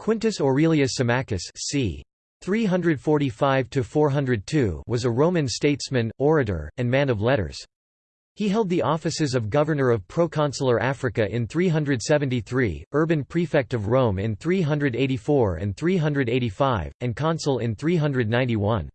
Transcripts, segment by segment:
Quintus Aurelius Symmachus c. 345–402 was a Roman statesman, orator, and man of letters. He held the offices of governor of proconsular Africa in 373, urban prefect of Rome in 384 and 385, and consul in 391.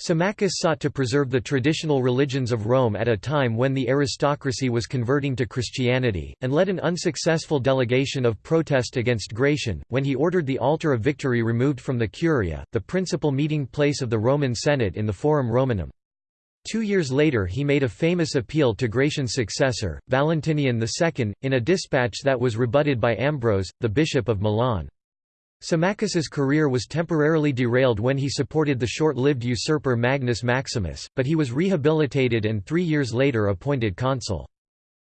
Symmachus sought to preserve the traditional religions of Rome at a time when the aristocracy was converting to Christianity, and led an unsuccessful delegation of protest against Gratian, when he ordered the altar of victory removed from the Curia, the principal meeting place of the Roman Senate in the Forum Romanum. Two years later he made a famous appeal to Gratian's successor, Valentinian II, in a dispatch that was rebutted by Ambrose, the bishop of Milan. Symmachus's career was temporarily derailed when he supported the short-lived usurper Magnus Maximus, but he was rehabilitated and three years later appointed consul.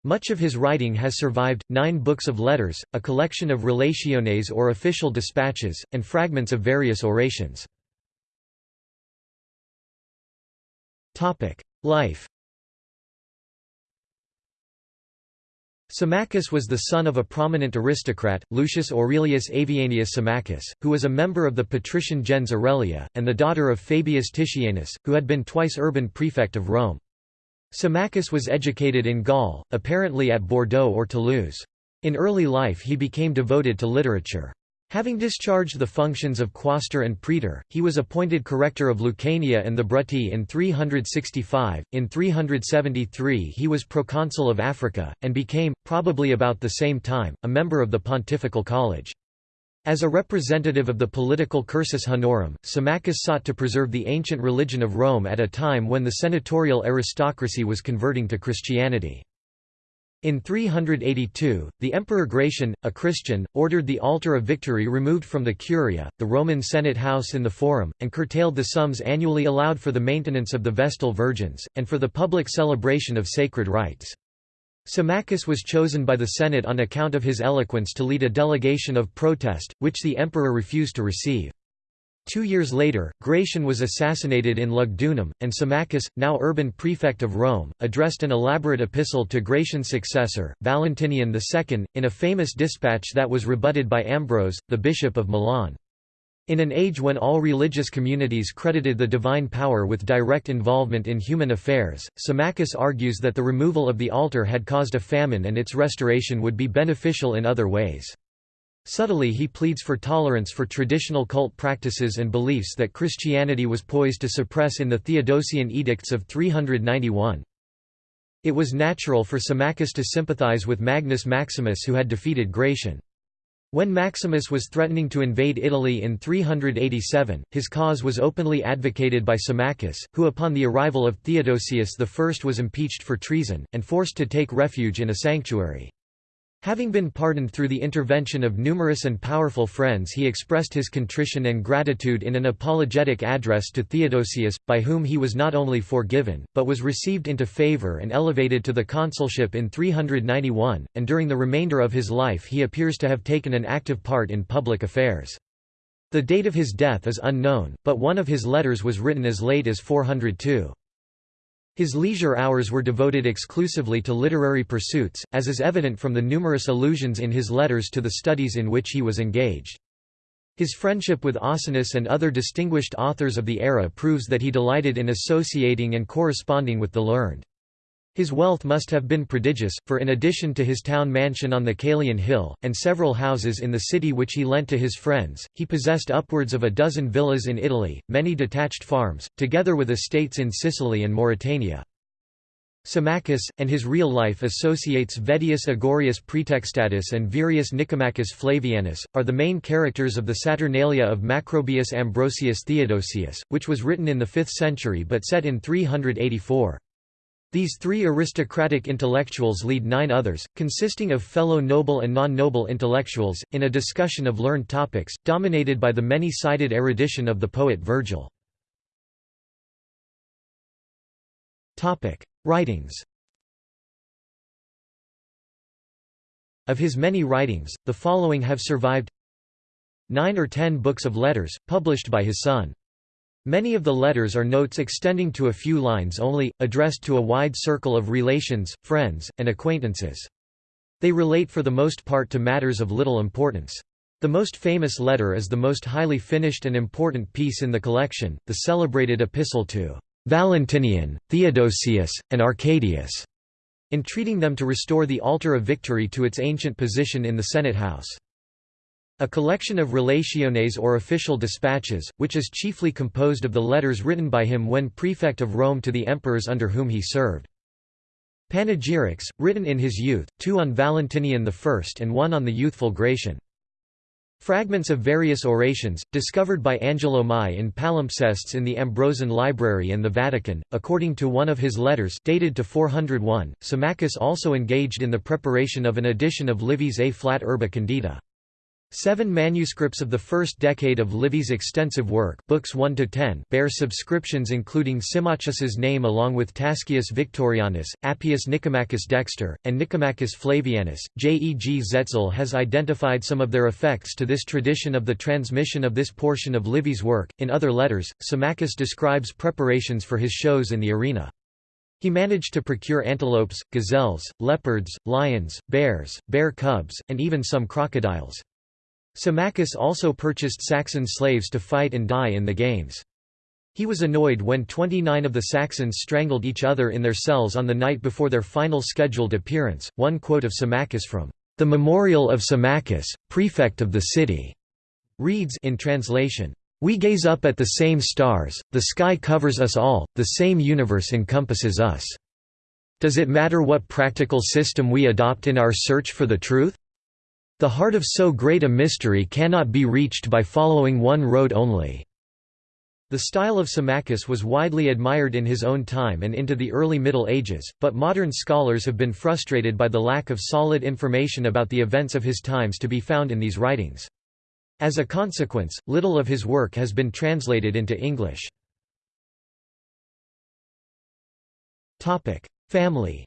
Much of his writing has survived, nine books of letters, a collection of relationes or official dispatches, and fragments of various orations. Life Symmachus was the son of a prominent aristocrat, Lucius Aurelius Avianius Symmachus, who was a member of the patrician gens Aurelia, and the daughter of Fabius Titianus, who had been twice urban prefect of Rome. Symmachus was educated in Gaul, apparently at Bordeaux or Toulouse. In early life he became devoted to literature. Having discharged the functions of quaestor and praetor, he was appointed corrector of Lucania and the Brutii in 365. In 373 he was proconsul of Africa, and became, probably about the same time, a member of the Pontifical College. As a representative of the political cursus honorum, Symmachus sought to preserve the ancient religion of Rome at a time when the senatorial aristocracy was converting to Christianity. In 382, the Emperor Gratian, a Christian, ordered the altar of victory removed from the Curia, the Roman Senate house in the Forum, and curtailed the sums annually allowed for the maintenance of the Vestal Virgins, and for the public celebration of sacred rites. Symmachus was chosen by the Senate on account of his eloquence to lead a delegation of protest, which the emperor refused to receive. Two years later, Gratian was assassinated in Lugdunum, and Symmachus, now urban prefect of Rome, addressed an elaborate epistle to Gratian's successor, Valentinian II, in a famous dispatch that was rebutted by Ambrose, the bishop of Milan. In an age when all religious communities credited the divine power with direct involvement in human affairs, Symmachus argues that the removal of the altar had caused a famine and its restoration would be beneficial in other ways. Subtly he pleads for tolerance for traditional cult practices and beliefs that Christianity was poised to suppress in the Theodosian edicts of 391. It was natural for Symmachus to sympathize with Magnus Maximus who had defeated Gratian. When Maximus was threatening to invade Italy in 387, his cause was openly advocated by Symmachus, who upon the arrival of Theodosius I was impeached for treason, and forced to take refuge in a sanctuary. Having been pardoned through the intervention of numerous and powerful friends he expressed his contrition and gratitude in an apologetic address to Theodosius, by whom he was not only forgiven, but was received into favour and elevated to the consulship in 391, and during the remainder of his life he appears to have taken an active part in public affairs. The date of his death is unknown, but one of his letters was written as late as 402. His leisure hours were devoted exclusively to literary pursuits, as is evident from the numerous allusions in his letters to the studies in which he was engaged. His friendship with Ausonius and other distinguished authors of the era proves that he delighted in associating and corresponding with the learned. His wealth must have been prodigious, for in addition to his town mansion on the Caelian Hill, and several houses in the city which he lent to his friends, he possessed upwards of a dozen villas in Italy, many detached farms, together with estates in Sicily and Mauritania. Symmachus, and his real life associates Vettius Agorius Praetextatus and Virius Nicomachus Flavianus, are the main characters of the Saturnalia of Macrobius Ambrosius Theodosius, which was written in the 5th century but set in 384. These three aristocratic intellectuals lead nine others, consisting of fellow noble and non-noble intellectuals, in a discussion of learned topics, dominated by the many-sided erudition of the poet Virgil. Writings Of his many writings, the following have survived Nine or ten books of letters, published by his son. Many of the letters are notes extending to a few lines only, addressed to a wide circle of relations, friends, and acquaintances. They relate for the most part to matters of little importance. The most famous letter is the most highly finished and important piece in the collection, the celebrated epistle to Valentinian, Theodosius, and Arcadius, entreating them to restore the altar of victory to its ancient position in the Senate house. A collection of relationes or official dispatches, which is chiefly composed of the letters written by him when prefect of Rome to the emperors under whom he served. Panegyrics, written in his youth, two on Valentinian I and one on the youthful Gratian. Fragments of various orations, discovered by Angelo Mai in palimpsests in the Ambrosian Library and the Vatican. According to one of his letters dated to 401, Symmachus also engaged in the preparation of an edition of Livy's A Flat Urbe Condita. Seven manuscripts of the first decade of Livy's extensive work books 1 to 10 bear subscriptions including Symmachus's name along with Tascius Victorianus, Appius Nicomachus Dexter, and Nicomachus Flavianus. J. E. G. Zetzel has identified some of their effects to this tradition of the transmission of this portion of Livy's work. In other letters, Symmachus describes preparations for his shows in the arena. He managed to procure antelopes, gazelles, leopards, lions, bears, bear cubs, and even some crocodiles. Symmachus also purchased Saxon slaves to fight and die in the games. He was annoyed when 29 of the Saxons strangled each other in their cells on the night before their final scheduled appearance. One quote of Symmachus from the Memorial of Symmachus, prefect of the city, reads in translation, We gaze up at the same stars, the sky covers us all, the same universe encompasses us. Does it matter what practical system we adopt in our search for the truth? The heart of so great a mystery cannot be reached by following one road only. The style of Symmachus was widely admired in his own time and into the early Middle Ages, but modern scholars have been frustrated by the lack of solid information about the events of his times to be found in these writings. As a consequence, little of his work has been translated into English. Family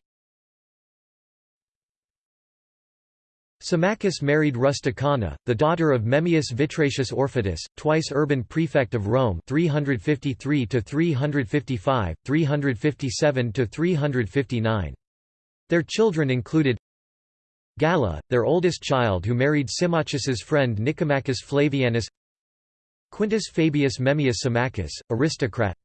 Symmachus married Rusticana, the daughter of Memmius Vitrasius Orfitus, twice urban prefect of Rome 353 355, 357 359. Their children included Galla, their oldest child who married Symmachus's friend Nicomachus Flavianus Quintus Fabius Memmius Symmachus, aristocrat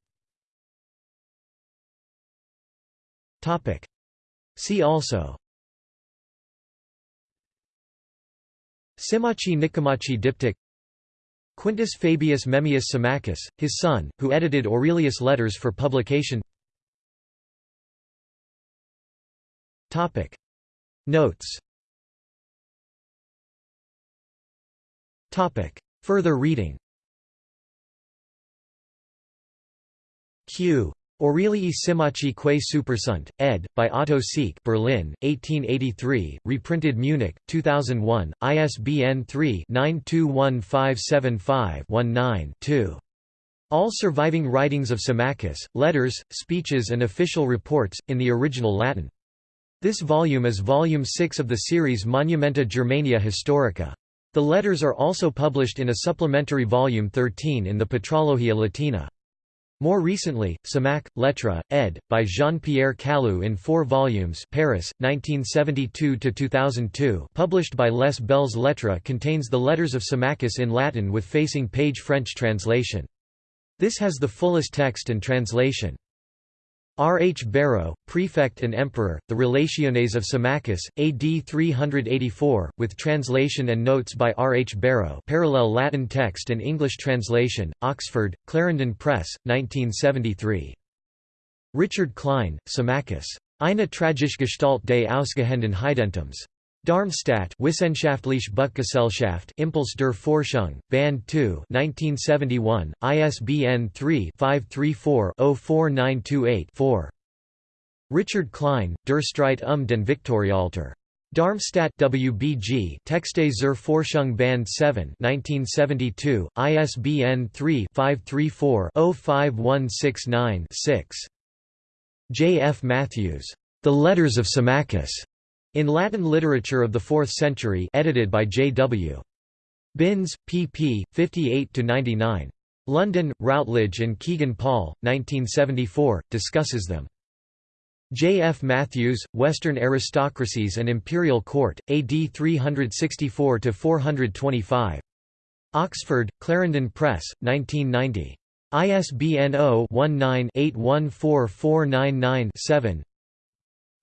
See also Symmachi Nicomachi Diptych Quintus Fabius Memmius Symmachus, his son, who edited Aurelius' letters for publication. Notes. Further reading. Q. Aurelii Symmachi quae supersunt, ed. by Otto Seeck Berlin, 1883, reprinted Munich, 2001, ISBN 3-921575-19-2. All surviving writings of Symmachus, letters, speeches and official reports, in the original Latin. This volume is volume 6 of the series Monumenta Germaniae Historica. The letters are also published in a supplementary volume 13 in the Patrologia Latina. More recently, Symmaque, Lettres, ed., by Jean-Pierre Callu in four volumes Paris, 1972–2002 published by Les Belles Lettres contains the letters of Symmachus in Latin with facing page French translation. This has the fullest text and translation. R. H. Barrow, Prefect and Emperor, The Relationes of Symmachus, AD 384, with translation and notes by R. H. Barrow parallel Latin text and English translation, Oxford, Clarendon Press, 1973. Richard Klein, Symmachus. Eine tragische Gestalt des ausgehenden Heidentums. Darmstadt Wissenschaftliche Buchgesellschaft Impuls der Forschung, Band 2 1971, ISBN 3-534-04928-4. Richard Klein, Der Streit um den Viktorialtar. Darmstadt WBG Texte zur Forschung Band 7 1972, ISBN 3-534-05169-6. J. F. Matthews. The Letters of Symmachus. In Latin Literature of the Fourth Century edited by J. W. Binns, pp. 58–99. London, Routledge and Kegan Paul, 1974, discusses them. J. F. Matthews, Western Aristocracies and Imperial Court, AD 364–425. Oxford, Clarendon Press, 1990. ISBN 0-19-814499-7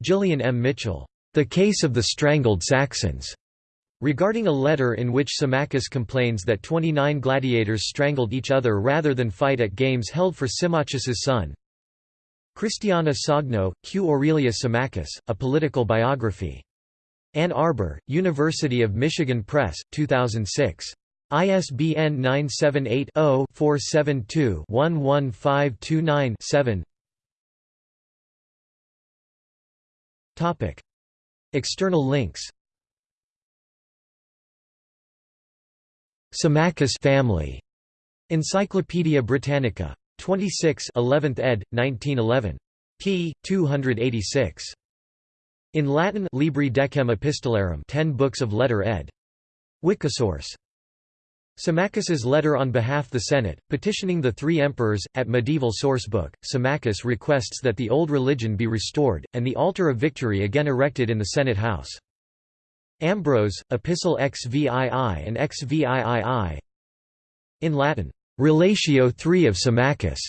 Gillian M. Mitchell, "'The Case of the Strangled Saxons' regarding a letter in which Symmachus complains that 29 gladiators strangled each other rather than fight at games held for Symmachus's son. Christiana Sogno, Q. Aurelius Symmachus, A Political Biography. Ann Arbor, University of Michigan Press, 2006. ISBN 978-0-472-11529-7 External links Symmachus family. Encyclopædia Britannica. 26 11th ed. 1911. p. 286. In Latin Libri Decem Epistolarum 10 books of letter ed. Wikisource. Symmachus's letter on behalf the Senate, petitioning the three emperors, at medieval sourcebook, Symmachus requests that the old religion be restored, and the altar of victory again erected in the Senate house. Ambrose, Epistle XVII and XVIII In Latin, Relatio 3 of Symmachus,